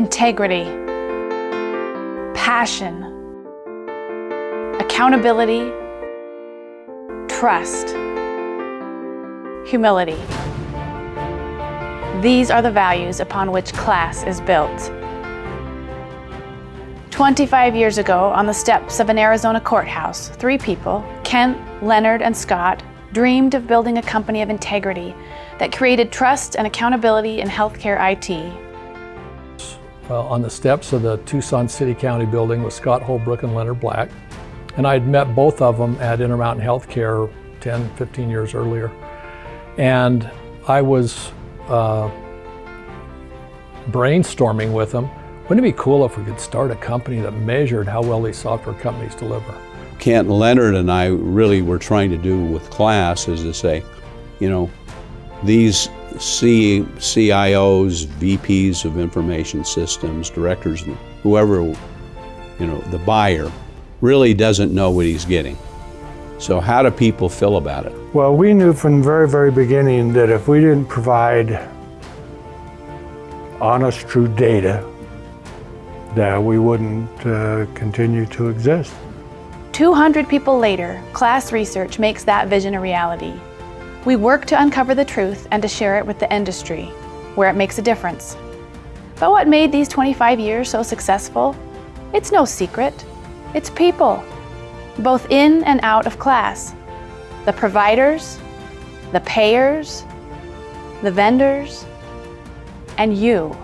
integrity, passion, accountability, trust, humility. These are the values upon which KLAS is built. 25 years ago, on the steps of an Arizona courthouse, three people, Kent, Leonard, and Scott, dreamed of building a company of integrity that created trust and accountability in healthcare IT. Uh, on the steps of the Tucson City County building with Scott Holbrook and Leonard Black. And I'd met both of them at Intermountain Healthcare 10, 15 years earlier. And I was uh, brainstorming with them. Wouldn't it be cool if we could start a company that measured how well these software companies deliver? Kent Leonard and I really were trying to do with KLAS is to say, you know, these C, CIOs, VPs of information systems, directors, whoever, you know, the buyer really doesn't know what he's getting. So how do people feel about it? Well, we knew from the very, very beginning that if we didn't provide honest, true data, that we wouldn't uh, continue to exist. 200 people later, KLAS research makes that vision a reality. We work to uncover the truth and to share it with the industry, where it makes a difference. But what made these 25 years so successful? It's no secret. It's people, both in and out of KLAS. The providers, the payers, the vendors, and you.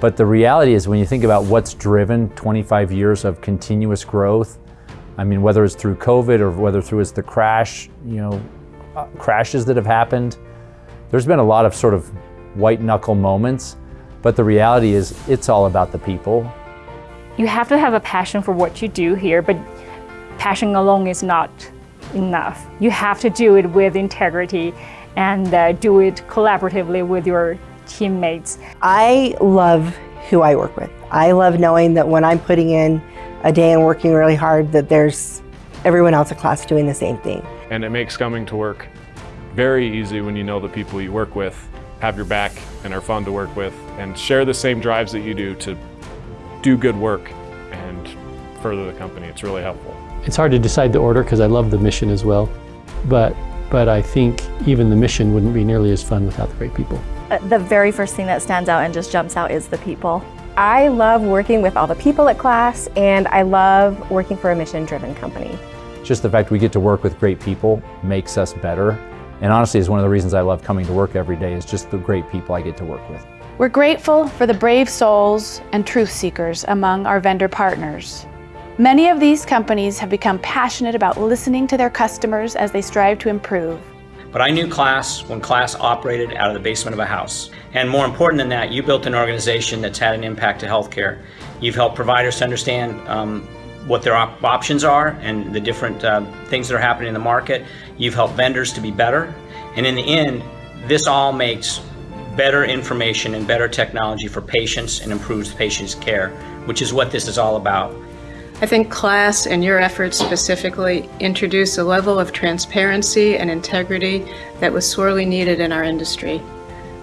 But the reality is when you think about what's driven 25 years of continuous growth, I mean, whether it's through COVID or whether through it's the crash, you know, uh, crashes that have happened. There's been a lot of sort of white knuckle moments, but the reality is it's all about the people. You have to have a passion for what you do here, but passion alone is not enough. You have to do it with integrity and uh, do it collaboratively with your teammates. I love who I work with. I love knowing that when I'm putting in a day and working really hard that there's everyone else in KLAS doing the same thing. And it makes coming to work very easy when you know the people you work with have your back and are fun to work with and share the same drives that you do to do good work and further the company. It's really helpful. It's hard to decide the order because I love the mission as well, but, but I think even the mission wouldn't be nearly as fun without the great people. Uh, the very first thing that stands out and just jumps out is the people. I love working with all the people at KLAS and I love working for a mission-driven company. Just the fact we get to work with great people makes us better. And honestly, is one of the reasons I love coming to work every day is just the great people I get to work with. We're grateful for the brave souls and truth seekers among our vendor partners. Many of these companies have become passionate about listening to their customers as they strive to improve. But I knew KLAS when KLAS operated out of the basement of a house. And more important than that, you built an organization that's had an impact to healthcare. You've helped providers to understand um, what their op options are and the different uh, things that are happening in the market. You've helped vendors to be better. And in the end, this all makes better information and better technology for patients and improves patients' care, which is what this is all about. I think KLAS and your efforts specifically introduce a level of transparency and integrity that was sorely needed in our industry.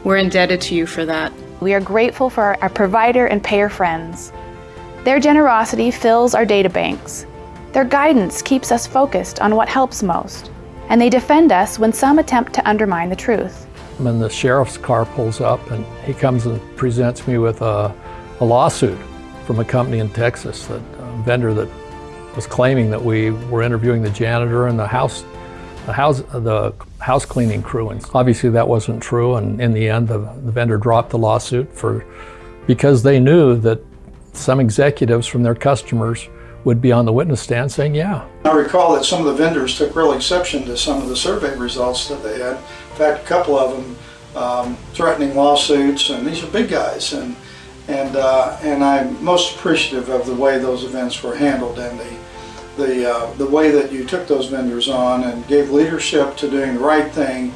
We're indebted to you for that. We are grateful for our provider and payer friends. Their generosity fills our data banks. Their guidance keeps us focused on what helps most. And they defend us when some attempt to undermine the truth. When the sheriff's car pulls up and he comes and presents me with a, a lawsuit from a company in Texas, that a vendor that was claiming that we were interviewing the janitor and the house, the house, the house cleaning crew. And obviously that wasn't true. And in the end, the, the vendor dropped the lawsuit for because they knew that some executives from their customers would be on the witness stand saying, yeah. I recall that some of the vendors took real exception to some of the survey results that they had. In fact, a couple of them um, threatening lawsuits, and these are big guys. and and uh, and I'm most appreciative of the way those events were handled and the the uh, the way that you took those vendors on and gave leadership to doing the right thing,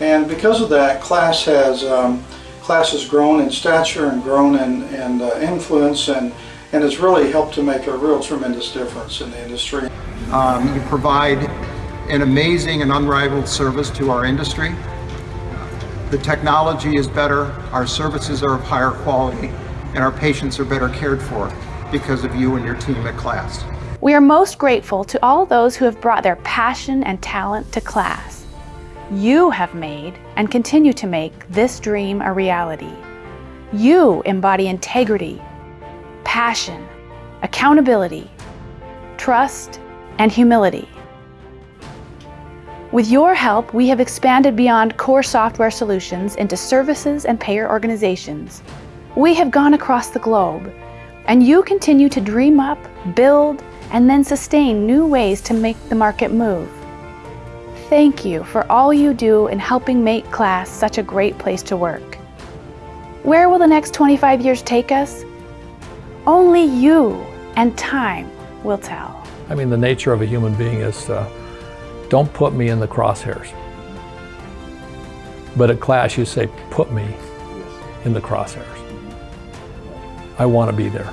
and because of that, KLAS has um, KLAS has grown in stature and grown in, in uh, influence and and has really helped to make a real tremendous difference in the industry. Um, you provide an amazing and unrivaled service to our industry. The technology is better, our services are of higher quality, and our patients are better cared for because of you and your team at KLAS. We are most grateful to all those who have brought their passion and talent to KLAS. You have made and continue to make this dream a reality. You embody integrity, passion, accountability, trust, and humility. With your help, we have expanded beyond core software solutions into services and payer organizations. We have gone across the globe, and you continue to dream up, build, and then sustain new ways to make the market move. Thank you for all you do in helping make KLAS such a great place to work. Where will the next 25 years take us? Only you and time will tell. I mean, the nature of a human being is uh, don't put me in the crosshairs. But at KLAS, you say, put me in the crosshairs. I want to be there.